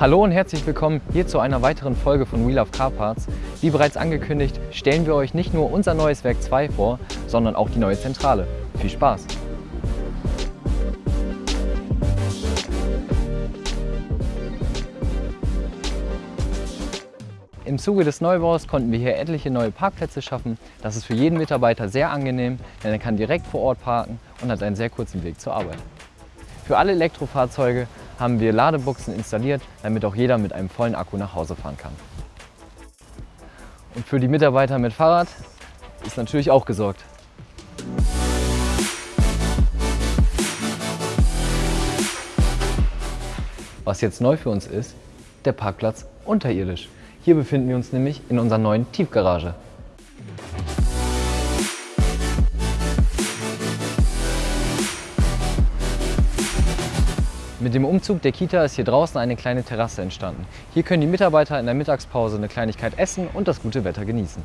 Hallo und herzlich willkommen hier zu einer weiteren Folge von We Love Car Parts. Wie bereits angekündigt, stellen wir euch nicht nur unser neues Werk 2 vor, sondern auch die neue Zentrale. Viel Spaß! Im Zuge des Neubaus konnten wir hier etliche neue Parkplätze schaffen. Das ist für jeden Mitarbeiter sehr angenehm, denn er kann direkt vor Ort parken und hat einen sehr kurzen Weg zur Arbeit. Für alle Elektrofahrzeuge haben wir Ladebuchsen installiert, damit auch jeder mit einem vollen Akku nach Hause fahren kann. Und für die Mitarbeiter mit Fahrrad ist natürlich auch gesorgt. Was jetzt neu für uns ist, der Parkplatz unterirdisch. Hier befinden wir uns nämlich in unserer neuen Tiefgarage. Mit dem Umzug der Kita ist hier draußen eine kleine Terrasse entstanden. Hier können die Mitarbeiter in der Mittagspause eine Kleinigkeit essen und das gute Wetter genießen.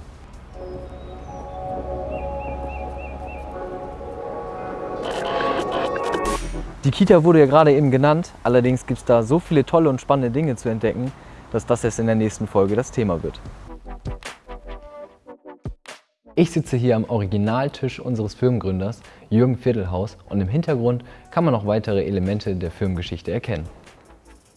Die Kita wurde ja gerade eben genannt, allerdings gibt es da so viele tolle und spannende Dinge zu entdecken, dass das jetzt in der nächsten Folge das Thema wird. Ich sitze hier am Originaltisch unseres Firmengründers, Jürgen Viertelhaus, und im Hintergrund kann man noch weitere Elemente der Firmengeschichte erkennen.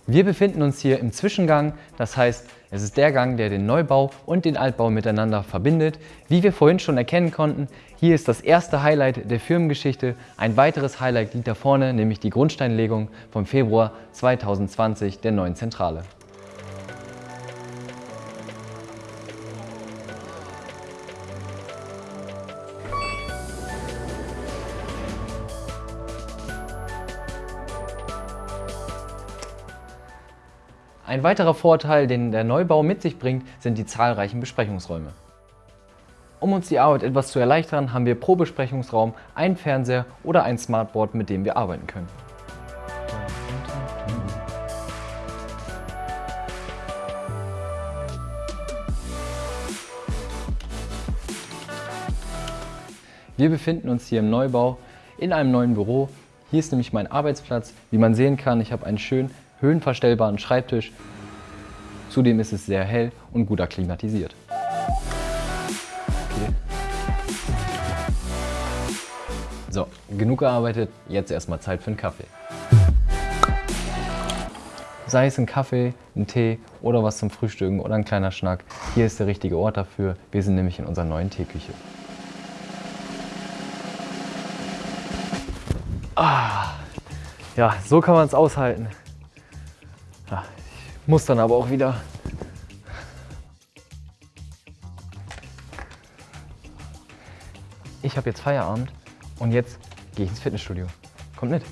Wir befinden uns hier im Zwischengang, das heißt, es ist der Gang, der den Neubau und den Altbau miteinander verbindet. Wie wir vorhin schon erkennen konnten, hier ist das erste Highlight der Firmengeschichte. Ein weiteres Highlight liegt da vorne, nämlich die Grundsteinlegung vom Februar 2020 der neuen Zentrale. Ein weiterer Vorteil, den der Neubau mit sich bringt, sind die zahlreichen Besprechungsräume. Um uns die Arbeit etwas zu erleichtern, haben wir pro Besprechungsraum einen Fernseher oder ein Smartboard, mit dem wir arbeiten können. Wir befinden uns hier im Neubau in einem neuen Büro. Hier ist nämlich mein Arbeitsplatz. Wie man sehen kann, ich habe einen schönen höhenverstellbaren Schreibtisch. Zudem ist es sehr hell und gut akklimatisiert. Okay. So, genug gearbeitet, jetzt erstmal Zeit für einen Kaffee. Sei es ein Kaffee, ein Tee oder was zum Frühstücken oder ein kleiner Schnack, hier ist der richtige Ort dafür. Wir sind nämlich in unserer neuen Teeküche. Ah, ja, so kann man es aushalten. Muss dann aber auch wieder. Ich habe jetzt Feierabend und jetzt gehe ich ins Fitnessstudio. Kommt mit.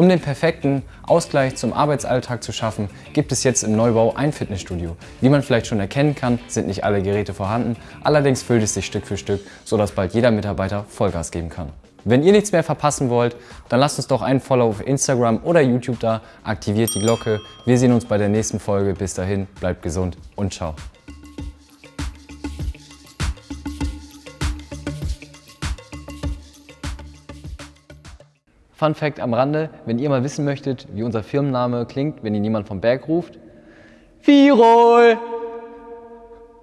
Um den perfekten Ausgleich zum Arbeitsalltag zu schaffen, gibt es jetzt im Neubau ein Fitnessstudio. Wie man vielleicht schon erkennen kann, sind nicht alle Geräte vorhanden, allerdings füllt es sich Stück für Stück, sodass bald jeder Mitarbeiter Vollgas geben kann. Wenn ihr nichts mehr verpassen wollt, dann lasst uns doch einen Follow auf Instagram oder YouTube da, aktiviert die Glocke. Wir sehen uns bei der nächsten Folge. Bis dahin, bleibt gesund und ciao. Fun Fact am Rande, wenn ihr mal wissen möchtet, wie unser Firmenname klingt, wenn ihn jemand vom Berg ruft. Firol!